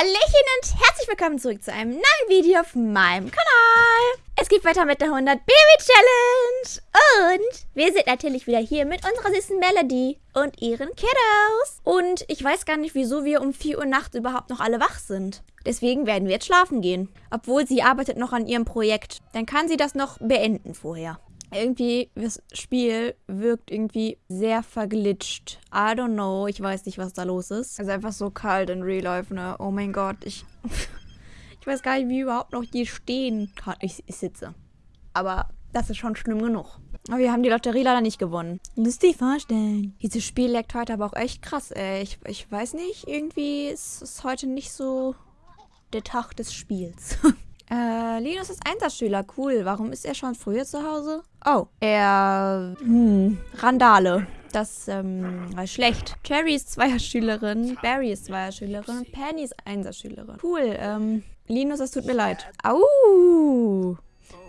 Hallöchen und herzlich willkommen zurück zu einem neuen Video auf meinem Kanal. Es geht weiter mit der 100 Baby Challenge. Und wir sind natürlich wieder hier mit unserer süßen Melody und ihren Kiddos. Und ich weiß gar nicht, wieso wir um 4 Uhr nachts überhaupt noch alle wach sind. Deswegen werden wir jetzt schlafen gehen. Obwohl sie arbeitet noch an ihrem Projekt. Dann kann sie das noch beenden vorher irgendwie, das Spiel wirkt irgendwie sehr verglitscht. I don't know, ich weiß nicht, was da los ist. Also einfach so kalt in Real Life, ne? Oh mein Gott, ich... ich weiß gar nicht, wie überhaupt noch hier stehen kann. Ich, ich sitze. Aber das ist schon schlimm genug. Aber wir haben die Lotterie leider nicht gewonnen. Lustig vorstellen. Dieses Spiel leckt heute aber auch echt krass, ey. Ich, ich weiß nicht, irgendwie ist es heute nicht so der Tag des Spiels. Äh, Linus ist Einsatzschüler. Cool. Warum ist er schon früher zu Hause? Oh, er... Hm, Randale. Das ähm, war schlecht. Cherry ist Zweierschülerin, Barry ist Zweierschülerin, Penny ist Einsatzschülerin. Cool, ähm, Linus, es tut mir leid. Au!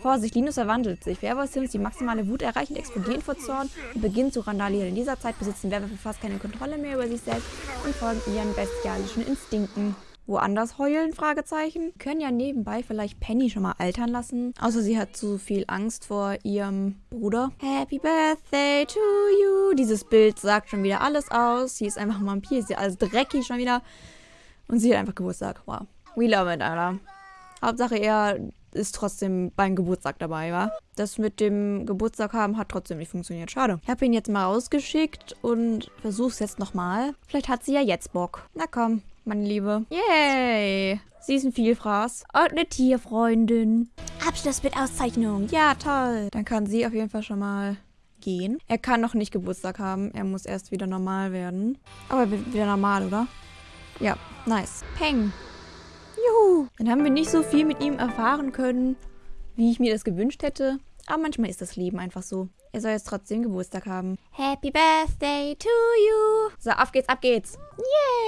Vorsicht, Linus verwandelt sich. Werwolf-Sims, die maximale Wut erreichen, explodieren vor Zorn und beginnen zu randalieren. In dieser Zeit besitzen Werwölfe fast keine Kontrolle mehr über sich selbst und folgen ihren bestialischen Instinkten woanders heulen? Fragezeichen. Können ja nebenbei vielleicht Penny schon mal altern lassen. Außer sie hat zu viel Angst vor ihrem Bruder. Happy Birthday to you. Dieses Bild sagt schon wieder alles aus. Sie ist einfach ein Vampir. Sie ist alles dreckig schon wieder. Und sie hat einfach Geburtstag. Wow. We love it, Alter. Hauptsache er ist trotzdem beim Geburtstag dabei, wa? Das mit dem Geburtstag haben hat trotzdem nicht funktioniert. Schade. Ich habe ihn jetzt mal rausgeschickt und versuch's jetzt nochmal. Vielleicht hat sie ja jetzt Bock. Na komm, meine Liebe. Yay! Sie ist ein Vielfraß. Und eine Tierfreundin. Abschluss mit Auszeichnung. Ja, toll. Dann kann sie auf jeden Fall schon mal gehen. Er kann noch nicht Geburtstag haben. Er muss erst wieder normal werden. Aber er wird wieder normal, oder? Ja, nice. Peng. Juhu. Dann haben wir nicht so viel mit ihm erfahren können, wie ich mir das gewünscht hätte. Aber manchmal ist das Leben einfach so. Er soll jetzt trotzdem Geburtstag haben. Happy Birthday to you. So, auf geht's, ab geht's.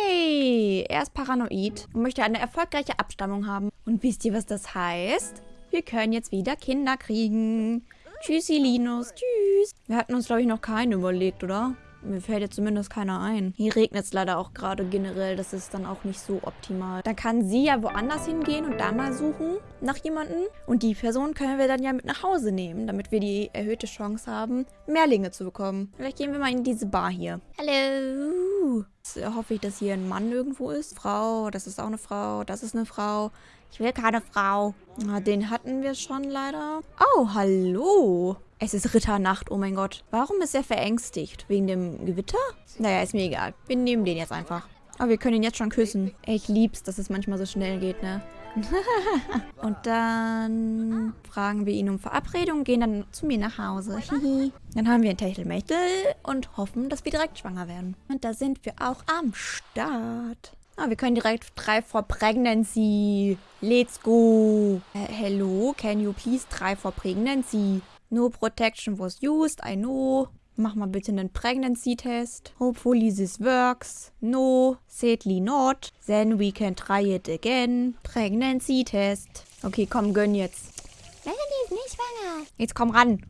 Yay. Er ist paranoid und möchte eine erfolgreiche Abstammung haben. Und wisst ihr, was das heißt? Wir können jetzt wieder Kinder kriegen. Tschüssi, Linus. Tschüss. Wir hatten uns, glaube ich, noch keinen überlegt, oder? Mir fällt jetzt zumindest keiner ein. Hier regnet es leider auch gerade generell. Das ist dann auch nicht so optimal. Dann kann sie ja woanders hingehen und da mal suchen nach jemandem. Und die Person können wir dann ja mit nach Hause nehmen, damit wir die erhöhte Chance haben, Mehrlinge zu bekommen. Vielleicht gehen wir mal in diese Bar hier. Hallo. Jetzt hoffe ich, dass hier ein Mann irgendwo ist. Frau, das ist auch eine Frau. Das ist eine Frau. Ich will keine Frau. Na, den hatten wir schon leider. Oh, hallo. Es ist Ritternacht, oh mein Gott. Warum ist er verängstigt? Wegen dem Gewitter? Naja, ist mir egal. Wir nehmen den jetzt einfach. Aber wir können ihn jetzt schon küssen. Ich lieb's, dass es manchmal so schnell geht, ne? und dann fragen wir ihn um Verabredung, gehen dann zu mir nach Hause. dann haben wir ein Techtelmechtel und hoffen, dass wir direkt schwanger werden. Und da sind wir auch am Start. Ah, wir können direkt drei for Pregnancy. Let's go. Uh, hello, can you please try for Pregnancy? No protection was used, I know. Mach mal bitte einen Pregnancy-Test. Hopefully this works. No, sadly not. Then we can try it again. Pregnancy-Test. Okay, komm, gönn jetzt. Melanie ist nicht schwanger. Jetzt komm ran.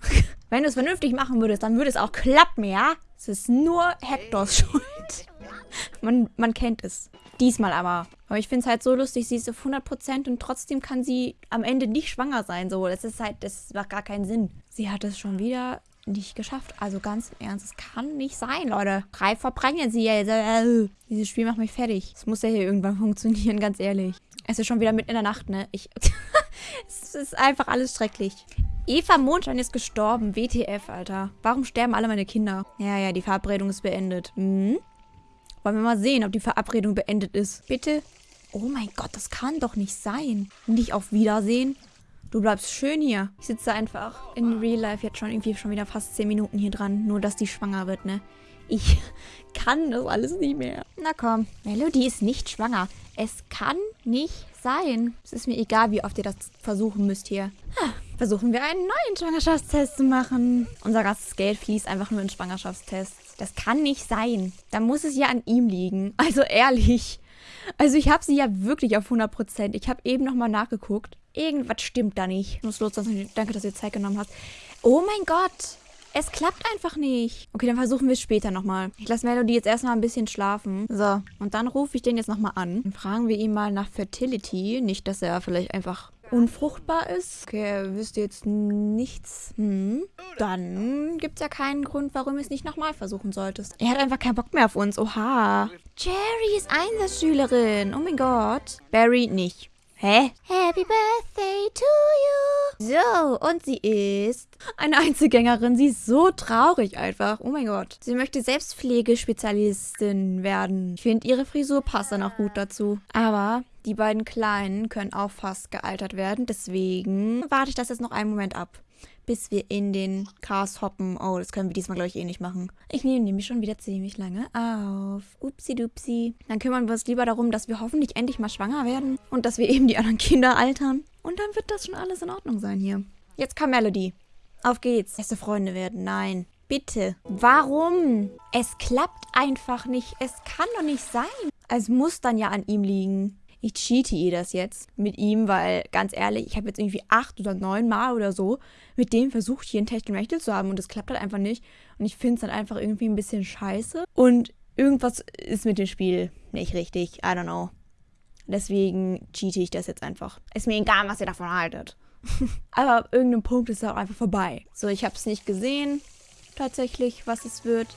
Wenn du es vernünftig machen würdest, dann würde es auch klappen, ja? Es ist nur Hectors Schuld. man, man kennt es. Diesmal aber. Aber ich finde es halt so lustig, sie ist auf 100% und trotzdem kann sie am Ende nicht schwanger sein. So, das ist halt, das macht gar keinen Sinn. Sie hat es schon wieder nicht geschafft. Also ganz im Ernst, es kann nicht sein, Leute. Drei verbrennen sie jetzt. Äh, dieses Spiel macht mich fertig. Es muss ja hier irgendwann funktionieren, ganz ehrlich. Es ist schon wieder mitten in der Nacht, ne? Ich... es ist einfach alles schrecklich. Eva Mondschein ist gestorben. WTF, Alter. Warum sterben alle meine Kinder? Ja, ja, die Verabredung ist beendet. Hm? Wollen wir mal sehen, ob die Verabredung beendet ist. Bitte? Oh mein Gott, das kann doch nicht sein. Nicht auf Wiedersehen. Du bleibst schön hier. Ich sitze einfach in Real Life jetzt schon irgendwie schon wieder fast 10 Minuten hier dran. Nur, dass die schwanger wird, ne? Ich kann das alles nicht mehr. Na komm, Melody ist nicht schwanger. Es kann nicht sein. Es ist mir egal, wie oft ihr das versuchen müsst hier. Versuchen wir einen neuen Schwangerschaftstest zu machen. Unser ganzes Geld fließt einfach nur in Schwangerschaftstests. Das kann nicht sein. Da muss es ja an ihm liegen. Also ehrlich. Also ich habe sie ja wirklich auf 100%. Ich habe eben nochmal nachgeguckt. Irgendwas stimmt da nicht. Muss los, danke, dass ihr Zeit genommen habt. Oh mein Gott. Es klappt einfach nicht. Okay, dann versuchen wir es später nochmal. Ich lasse Melody jetzt erstmal ein bisschen schlafen. So, und dann rufe ich den jetzt nochmal an. Dann fragen wir ihn mal nach Fertility. Nicht, dass er vielleicht einfach unfruchtbar ist. Okay, er wüsste jetzt nichts. Hm. Dann gibt es ja keinen Grund, warum du es nicht nochmal versuchen solltest. Er hat einfach keinen Bock mehr auf uns. Oha. Jerry ist Einsatzschülerin. Oh mein Gott. Barry nicht. Hä? Happy Birthday to you. So, und sie ist eine Einzelgängerin. Sie ist so traurig einfach. Oh mein Gott. Sie möchte Selbstpflegespezialistin werden. Ich finde, ihre Frisur passt dann auch gut dazu. Aber die beiden Kleinen können auch fast gealtert werden. Deswegen warte ich das jetzt noch einen Moment ab bis wir in den Cars hoppen. Oh, das können wir diesmal, glaube ich, eh nicht machen. Ich nehme nämlich schon wieder ziemlich lange auf. Upsi-dupsi. Dann kümmern wir uns lieber darum, dass wir hoffentlich endlich mal schwanger werden und dass wir eben die anderen Kinder altern. Und dann wird das schon alles in Ordnung sein hier. Jetzt kam Melody. Auf geht's. Beste Freunde werden. Nein. Bitte. Warum? Es klappt einfach nicht. Es kann doch nicht sein. Es muss dann ja an ihm liegen ich cheate das jetzt mit ihm, weil ganz ehrlich, ich habe jetzt irgendwie acht oder neun Mal oder so mit dem versucht, hier ein Techtelmechtel zu haben und das klappt halt einfach nicht. Und ich finde es dann einfach irgendwie ein bisschen scheiße. Und irgendwas ist mit dem Spiel nicht richtig. I don't know. Deswegen cheate ich das jetzt einfach. Ist mir egal, was ihr davon haltet. Aber ab irgendeinem Punkt ist es auch einfach vorbei. So, ich habe es nicht gesehen, tatsächlich, was es wird.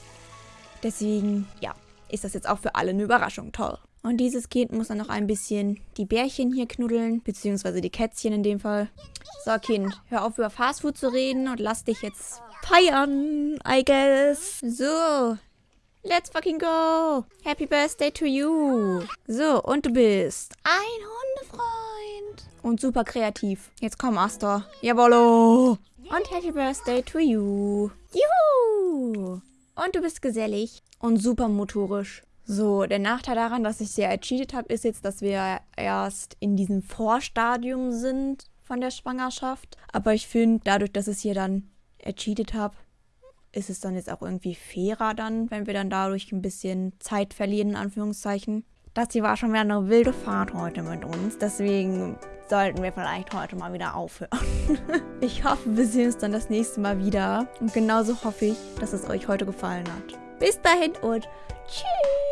Deswegen, ja, ist das jetzt auch für alle eine Überraschung. Toll. Und dieses Kind muss dann noch ein bisschen die Bärchen hier knuddeln, beziehungsweise die Kätzchen in dem Fall. So, Kind, hör auf über Fastfood zu reden und lass dich jetzt feiern, I guess. So, let's fucking go. Happy Birthday to you. So, und du bist ein Hundefreund. Und super kreativ. Jetzt komm, Astor. Jawollo. Und Happy Birthday to you. Juhu. Und du bist gesellig und super motorisch. So, der Nachteil daran, dass ich sehr ercheatet habe, ist jetzt, dass wir erst in diesem Vorstadium sind von der Schwangerschaft. Aber ich finde, dadurch, dass ich hier dann ercheatet habe, ist es dann jetzt auch irgendwie fairer dann, wenn wir dann dadurch ein bisschen Zeit verlieren, in Anführungszeichen. Das hier war schon wieder eine wilde Fahrt heute mit uns. Deswegen sollten wir vielleicht heute mal wieder aufhören. ich hoffe, wir sehen uns dann das nächste Mal wieder. Und genauso hoffe ich, dass es euch heute gefallen hat. Bis dahin und tschüss.